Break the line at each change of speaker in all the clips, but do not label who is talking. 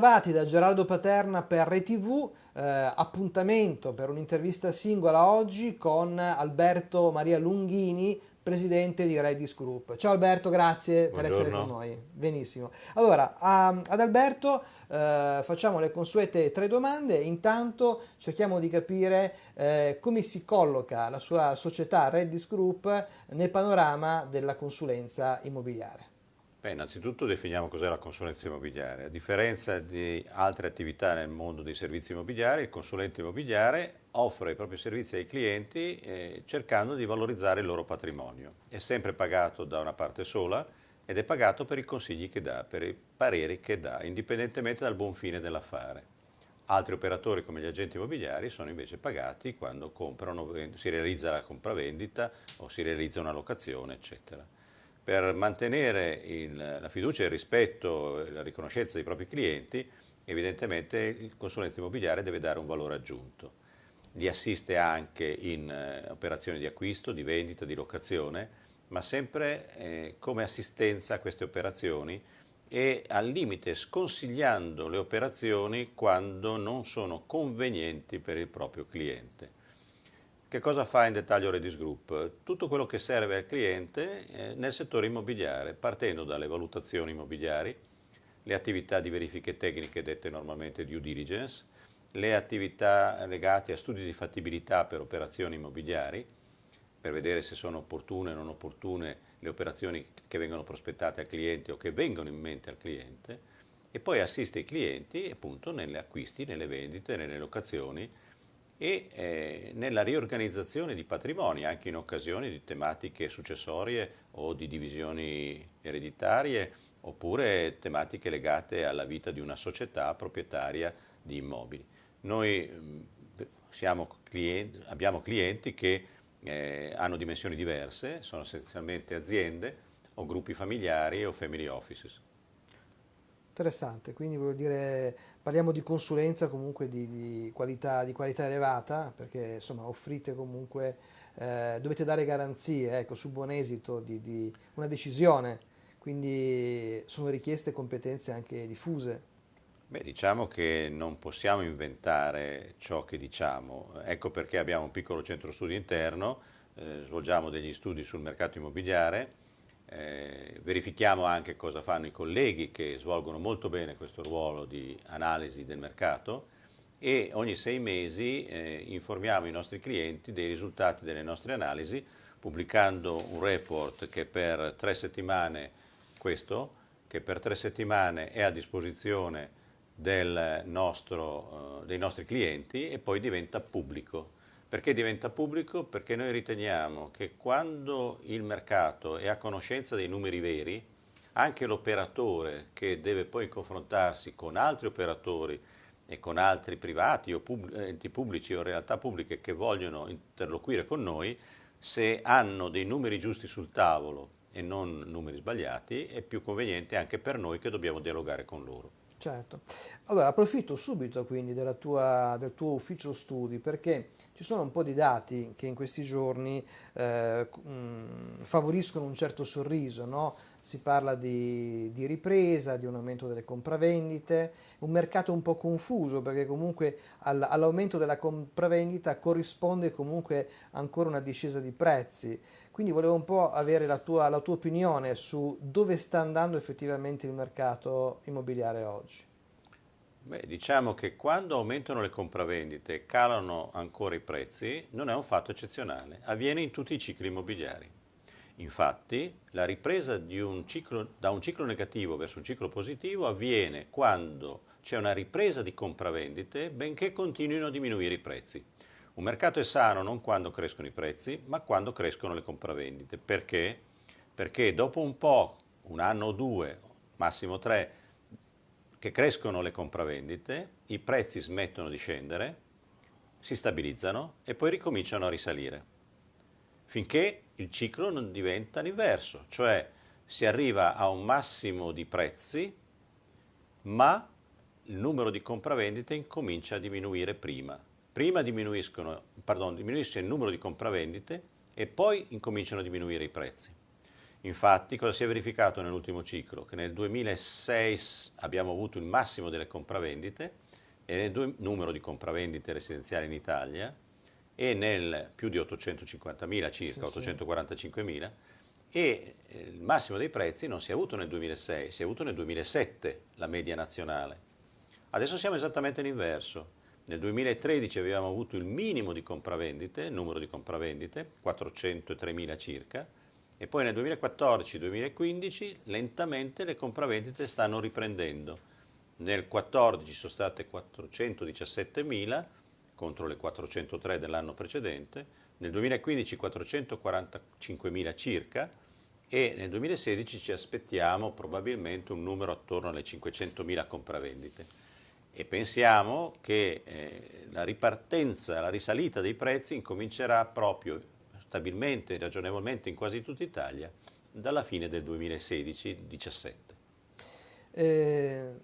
Bentrovati da Gerardo Paterna per ReTV, eh, appuntamento per un'intervista singola oggi con Alberto Maria Lunghini, presidente di Redis Group. Ciao Alberto, grazie Buongiorno. per essere con noi. Benissimo. Allora, a, ad Alberto eh, facciamo le consuete tre domande, intanto cerchiamo di capire eh, come si colloca la sua società Redis Group nel panorama della consulenza immobiliare.
Beh, innanzitutto definiamo cos'è la consulenza immobiliare. A differenza di altre attività nel mondo dei servizi immobiliari, il consulente immobiliare offre i propri servizi ai clienti eh, cercando di valorizzare il loro patrimonio. È sempre pagato da una parte sola ed è pagato per i consigli che dà, per i pareri che dà, indipendentemente dal buon fine dell'affare. Altri operatori come gli agenti immobiliari sono invece pagati quando comprano, si realizza la compravendita o si realizza una locazione, eccetera per mantenere il, la fiducia, il rispetto e la riconoscenza dei propri clienti, evidentemente il consulente immobiliare deve dare un valore aggiunto. Li assiste anche in eh, operazioni di acquisto, di vendita, di locazione, ma sempre eh, come assistenza a queste operazioni e al limite sconsigliando le operazioni quando non sono convenienti per il proprio cliente. Che cosa fa in dettaglio Redis Group? Tutto quello che serve al cliente eh, nel settore immobiliare, partendo dalle valutazioni immobiliari, le attività di verifiche tecniche dette normalmente due diligence, le attività legate a studi di fattibilità per operazioni immobiliari, per vedere se sono opportune o non opportune le operazioni che vengono prospettate al cliente o che vengono in mente al cliente, e poi assiste i clienti appunto nelle acquisti, nelle vendite, nelle locazioni, e eh, nella riorganizzazione di patrimoni, anche in occasione di tematiche successorie o di divisioni ereditarie, oppure tematiche legate alla vita di una società proprietaria di immobili. Noi clienti, abbiamo clienti che eh, hanno dimensioni diverse, sono essenzialmente aziende o gruppi familiari o family offices.
Interessante, quindi voglio dire, parliamo di consulenza comunque di, di, qualità, di qualità, elevata, perché insomma offrite comunque, eh, dovete dare garanzie ecco, su buon esito di, di, una decisione, quindi sono richieste competenze anche diffuse.
Beh, diciamo che non possiamo inventare ciò che diciamo, ecco perché abbiamo un piccolo centro studi interno, eh, svolgiamo degli studi sul mercato immobiliare, eh, verifichiamo anche cosa fanno i colleghi che svolgono molto bene questo ruolo di analisi del mercato e ogni sei mesi eh, informiamo i nostri clienti dei risultati delle nostre analisi pubblicando un report che per tre settimane, questo, che per tre settimane è a disposizione nostro, eh, dei nostri clienti e poi diventa pubblico. Perché diventa pubblico? Perché noi riteniamo che quando il mercato è a conoscenza dei numeri veri, anche l'operatore che deve poi confrontarsi con altri operatori e con altri privati o pub enti pubblici o realtà pubbliche che vogliono interloquire con noi, se hanno dei numeri giusti sul tavolo e non numeri sbagliati, è più conveniente anche per noi che dobbiamo dialogare con loro.
Certo, allora approfitto subito quindi tua, del tuo ufficio studi perché ci sono un po' di dati che in questi giorni eh, mh, favoriscono un certo sorriso, no? si parla di, di, ripresa, di un aumento delle compravendite, un mercato un po' confuso perché comunque all, all'aumento della compravendita corrisponde comunque ancora una discesa di prezzi. Quindi volevo un po' avere la tua, la tua opinione su dove sta andando effettivamente il mercato immobiliare oggi.
Beh, diciamo che quando aumentano le compravendite e calano ancora i prezzi non è un fatto eccezionale, avviene in tutti i cicli immobiliari. Infatti la ripresa un ciclo, da un ciclo negativo verso un ciclo positivo avviene quando c'è una ripresa di compravendite benché continuino a diminuire i prezzi. Un mercato è sano non quando crescono i prezzi, ma quando crescono le compravendite. Perché? Perché dopo un po', un anno o due, massimo tre, che crescono le compravendite, i prezzi smettono di scendere, si stabilizzano e poi ricominciano a risalire. Finché il ciclo non diventa l'inverso, cioè si arriva a un massimo di prezzi, ma il numero di compravendite incomincia a diminuire prima prima pardon, diminuisce il numero di compravendite e poi incominciano a diminuire i prezzi. Infatti, cosa si è verificato nell'ultimo ciclo? Che nel 2006 abbiamo avuto il massimo delle compravendite e nel numero di compravendite residenziali in Italia e nel più di 850.000 circa, sì, 845.000 e eh, il massimo dei prezzi non si è avuto nel 2006, si è avuto nel 2007 la media nazionale. Adesso siamo esattamente all'inverso. Nel 2013 avevamo avuto il minimo di compravendite, numero di compravendite, 403.000 circa, e poi nel 2014-2015 lentamente le compravendite stanno riprendendo. Nel 2014 sono state 417.000 contro le 403 dell'anno precedente, nel 2015 445.000 circa e nel 2016 ci aspettiamo probabilmente un numero attorno alle 500.000 compravendite. E pensiamo che eh, la ripartenza, la risalita dei prezzi incomincerà proprio stabilmente ragionevolmente in quasi tutta Italia dalla fine del 2016-17.
Eh,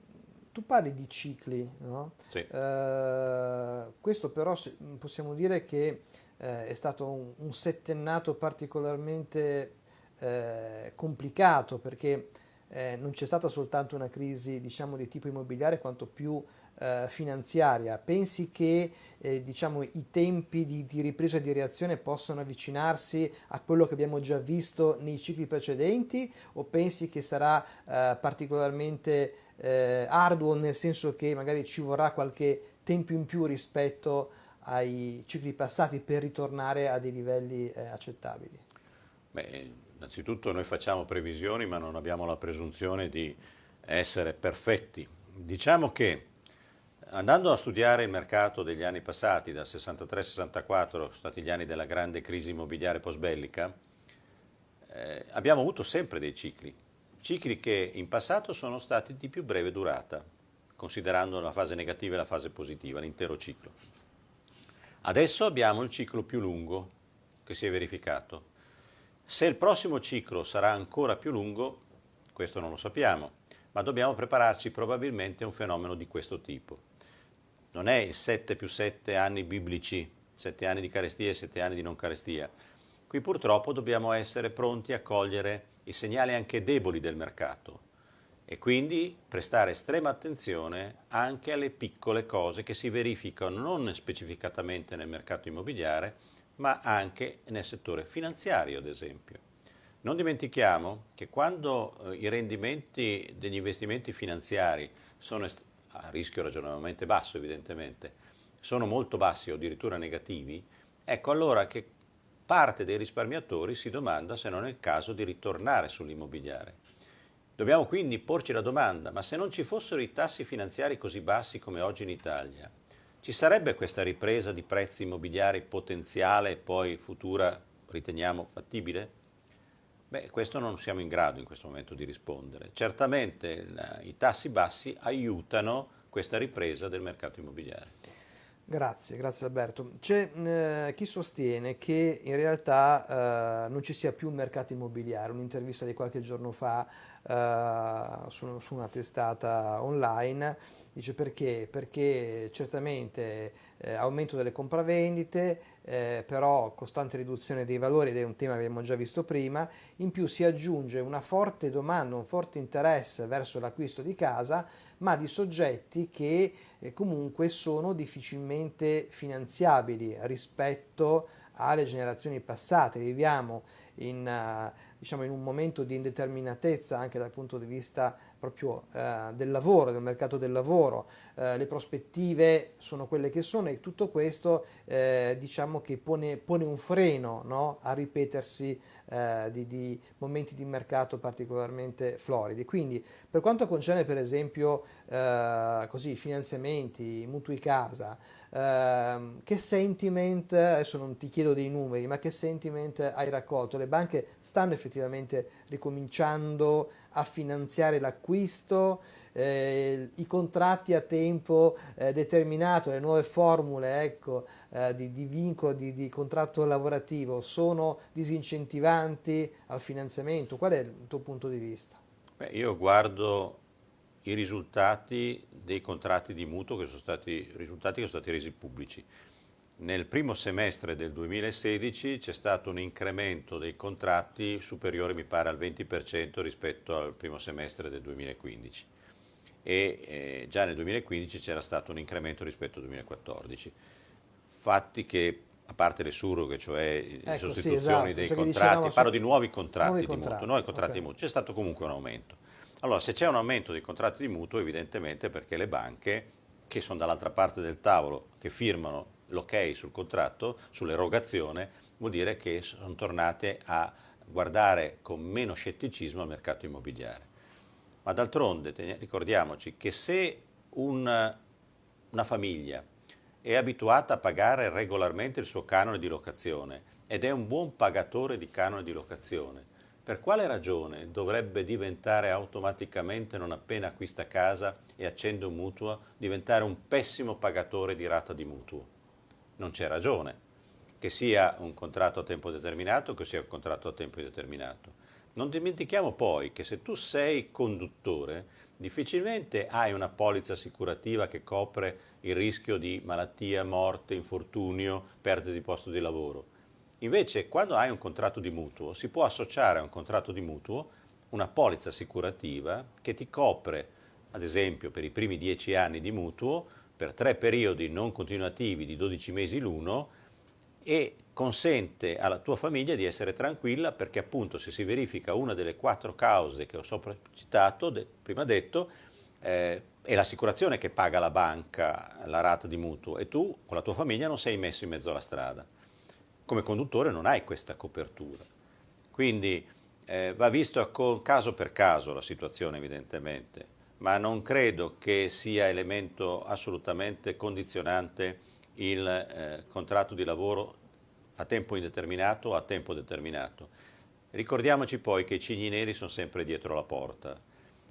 tu parli di cicli, no?
Sì.
Eh, questo però possiamo dire che eh, è stato un, un settennato particolarmente eh, complicato perché eh, non c'è stata soltanto una crisi diciamo, di tipo immobiliare quanto più eh, finanziaria, pensi che eh, diciamo, i tempi di, di, ripresa e di reazione possano avvicinarsi a quello che abbiamo già visto nei cicli precedenti o pensi che sarà eh, particolarmente eh, arduo nel senso che magari ci vorrà qualche tempo in più rispetto ai cicli passati per ritornare a dei livelli eh, accettabili?
Beh, innanzitutto noi facciamo previsioni ma non abbiamo la presunzione di essere perfetti. Diciamo che Andando a studiare il mercato degli anni passati, dal 63-64, sono stati gli anni della grande crisi immobiliare post-bellica, eh, abbiamo avuto sempre dei cicli, cicli che in passato sono stati di più breve durata, considerando la fase negativa e la fase positiva, l'intero ciclo. Adesso abbiamo il ciclo più lungo che si è verificato. Se il prossimo ciclo sarà ancora più lungo, questo non lo sappiamo, ma dobbiamo prepararci probabilmente a un fenomeno di questo tipo non è il 7 più 7 anni biblici, 7 anni di carestia e 7 anni di non carestia. Qui purtroppo dobbiamo essere pronti a cogliere i segnali anche deboli del mercato e quindi prestare estrema attenzione anche alle piccole cose che si verificano non specificatamente nel mercato immobiliare, ma anche nel settore finanziario, ad esempio. Non dimentichiamo che quando eh, i rendimenti degli investimenti finanziari sono a rischio ragionevolmente basso evidentemente, sono molto bassi o addirittura negativi, ecco allora che parte dei risparmiatori si domanda se non è il caso di ritornare sull'immobiliare. Dobbiamo quindi porci la domanda, ma se non ci fossero i tassi finanziari così bassi come oggi in Italia, ci sarebbe questa ripresa di prezzi immobiliari potenziale e poi futura riteniamo fattibile? Beh, questo non siamo in grado in questo momento di rispondere. Certamente i tassi bassi aiutano questa ripresa del mercato immobiliare.
Grazie, grazie Alberto. C'è eh, chi sostiene che in realtà eh, non ci sia più un mercato immobiliare. Un'intervista di qualche giorno fa eh, su, su, una testata online dice perché? Perché certamente eh, aumento delle compravendite, eh, però costante riduzione dei valori ed è un tema che abbiamo già visto prima, in più si aggiunge una forte domanda, un forte interesse verso l'acquisto di casa, ma di soggetti che eh, comunque sono difficilmente finanziabili rispetto alle generazioni passate. Viviamo in, uh, diciamo in un momento di indeterminatezza anche dal punto di vista proprio uh, del lavoro, del mercato del lavoro, uh, le prospettive sono quelle che sono e tutto questo diciamo che pone, pone un freno no, a ripetersi eh, di, di, momenti di mercato particolarmente floridi. Quindi per quanto concerne per esempio eh, così, finanziamenti, mutui casa, eh, che sentiment, adesso non ti chiedo dei numeri, ma che sentiment hai raccolto? Le banche stanno effettivamente ricominciando a finanziare l'acquisto? Eh, i contratti a tempo eh, determinato, le nuove formule ecco, eh, di, di, vincolo di, di, contratto lavorativo sono disincentivanti al finanziamento? Qual è il tuo punto di vista?
Beh, io guardo i risultati dei contratti di mutuo che sono stati, risultati che sono stati resi pubblici. Nel primo semestre del 2016 c'è stato un incremento dei contratti superiore, mi pare, al 20% rispetto al primo semestre del 2015 e eh, già nel 2015 c'era stato un incremento rispetto al 2014. Fatti che, a parte le surroghe, cioè ecco, le sostituzioni sì, esatto. dei cioè contratti, parlo di nuovi contratti nuovi di contratti, mutuo, nuovi contratti okay. di mutuo, c'è stato comunque un aumento. Allora, se c'è un aumento dei contratti di mutuo, evidentemente perché le banche, che sono dall'altra parte del tavolo, che firmano l'ok sul contratto, sull'erogazione, vuol dire che sono tornate a guardare con meno scetticismo al mercato immobiliare. Ma d'altronde ricordiamoci che se un, una famiglia è abituata a pagare regolarmente il suo canone di locazione ed è un buon pagatore di canone di locazione, per quale ragione dovrebbe diventare automaticamente, non appena acquista casa e accende un mutuo, diventare un pessimo pagatore di rata di mutuo? Non c'è ragione, che sia un contratto a tempo determinato che sia un contratto a tempo indeterminato. Non dimentichiamo poi che se tu sei conduttore, difficilmente hai una polizza assicurativa che copre il rischio di malattia, morte, infortunio, perdita di posto di lavoro. Invece, quando hai un contratto di mutuo, si può associare a un contratto di mutuo una polizza assicurativa che ti copre, ad esempio, per i primi 10 anni di mutuo, per tre periodi non continuativi di 12 mesi l'uno e consente alla tua famiglia di essere tranquilla perché appunto se si verifica una delle quattro cause che ho sopra citato, de, prima detto, eh, è l'assicurazione che paga la banca la rata di mutuo e tu con la tua famiglia non sei messo in mezzo alla strada. Come conduttore non hai questa copertura. Quindi eh, va visto caso per caso la situazione evidentemente, ma non credo che sia elemento assolutamente condizionante il eh, contratto di lavoro a tempo indeterminato o a tempo determinato. Ricordiamoci poi che i cigni neri sono sempre dietro la porta.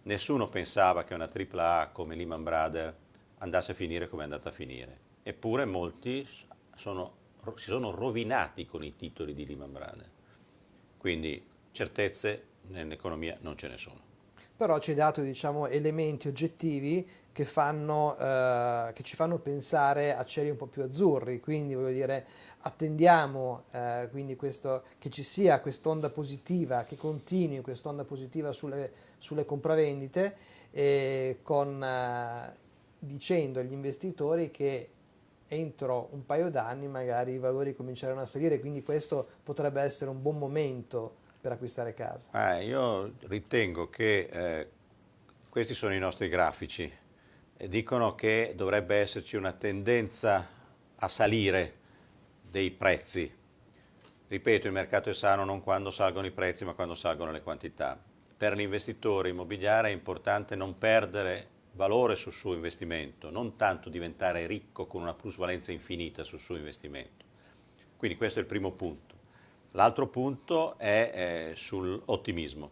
Nessuno pensava che una AAA come Lehman Brothers andasse a finire come è andata a finire. Eppure molti sono, si sono rovinati con i titoli di Lehman Brothers. Quindi certezze nell'economia non ce ne sono.
Però ci hai dato diciamo, elementi oggettivi che, fanno, eh, che ci fanno pensare a cieli un po' più azzurri, quindi voglio dire attendiamo eh, questo, che ci sia quest'onda positiva, che continui quest'onda positiva sulle, sulle compravendite, eh, con, dicendo agli investitori che entro un paio d'anni magari i valori cominceranno a salire, quindi questo potrebbe essere un buon momento per acquistare casa.
Ah, io ritengo che eh, questi sono i nostri grafici e dicono che dovrebbe esserci una tendenza a salire dei prezzi. Ripeto, il mercato è sano non quando salgono i prezzi, ma quando salgono le quantità. Per l'investitore immobiliare è importante non perdere valore sul suo investimento, non tanto diventare ricco con una plusvalenza infinita sul suo investimento. Quindi questo è il primo punto. L'altro punto è eh, sull'ottimismo.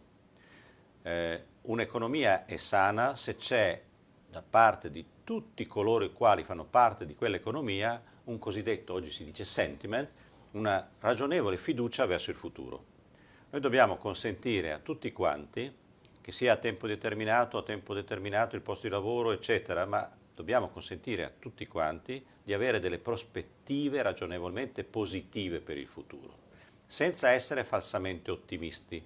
Eh, Un'economia è sana se c'è da parte di tutti coloro i quali fanno parte di quell'economia un cosiddetto, oggi si dice sentiment, una ragionevole fiducia verso il futuro. Noi dobbiamo consentire a tutti quanti, che sia a tempo determinato, a tempo determinato il posto di lavoro, eccetera, ma dobbiamo consentire a tutti quanti di avere delle prospettive ragionevolmente positive per il futuro, senza essere falsamente ottimisti.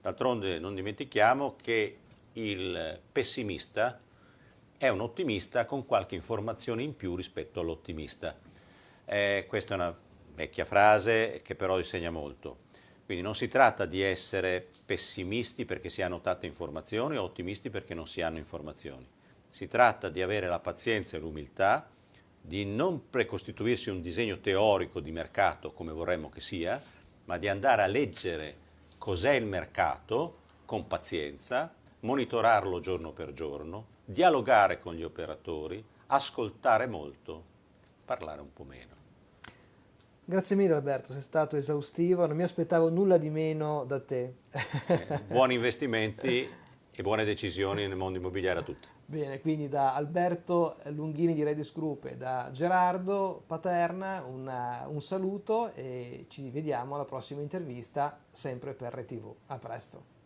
D'altronde non dimentichiamo che il pessimista è un ottimista con qualche informazione in più rispetto all'ottimista. Eh, questa è una vecchia frase che però insegna molto. Quindi non si tratta di essere pessimisti perché si hanno tante informazioni o ottimisti perché non si hanno informazioni. Si tratta di avere la pazienza e l'umiltà di non precostituirsi un disegno teorico di mercato come vorremmo che sia, ma di andare a leggere cos'è il mercato con pazienza, monitorarlo giorno per giorno, dialogare con gli operatori, ascoltare molto, parlare un po' meno.
Grazie mille Alberto, sei stato esaustivo, non mi aspettavo nulla di meno da te.
Eh, buoni investimenti e buone decisioni nel mondo immobiliare a tutti.
Bene, quindi da Alberto Lunghini di Redis Group e da Gerardo Paterna una, un saluto e ci vediamo alla prossima intervista sempre per RTV. A presto.